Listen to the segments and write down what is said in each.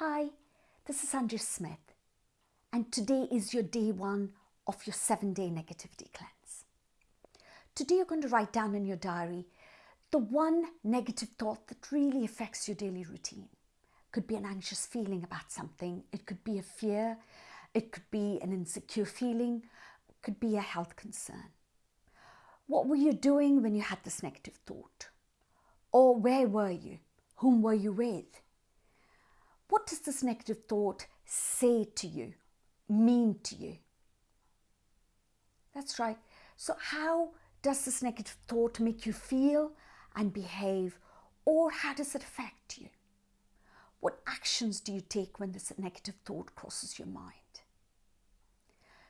Hi, this is Andrew Smith, and today is your day one of your seven day negativity cleanse. Today, you're going to write down in your diary the one negative thought that really affects your daily routine. Could be an anxious feeling about something, it could be a fear, it could be an insecure feeling, it could be a health concern. What were you doing when you had this negative thought? Or where were you? Whom were you with? Does this negative thought say to you, mean to you? That's right. So, how does this negative thought make you feel and behave, or how does it affect you? What actions do you take when this negative thought crosses your mind?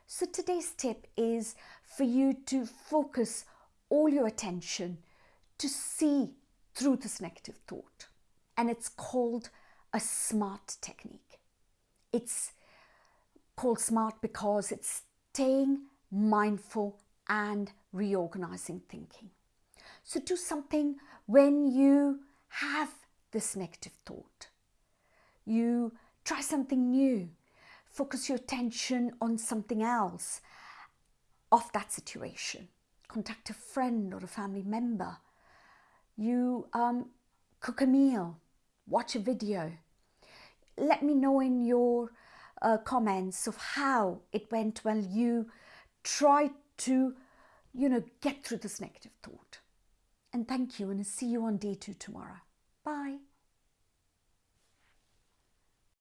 So, today's tip is for you to focus all your attention to see through this negative thought, and it's called a SMART technique. It's called SMART because it's staying mindful and reorganizing thinking. So do something when you have this negative thought. You try something new. Focus your attention on something else of that situation. Contact a friend or a family member. You um, cook a meal watch a video. Let me know in your uh, comments of how it went when you tried to, you know, get through this negative thought. And thank you and I'll see you on day two tomorrow. Bye.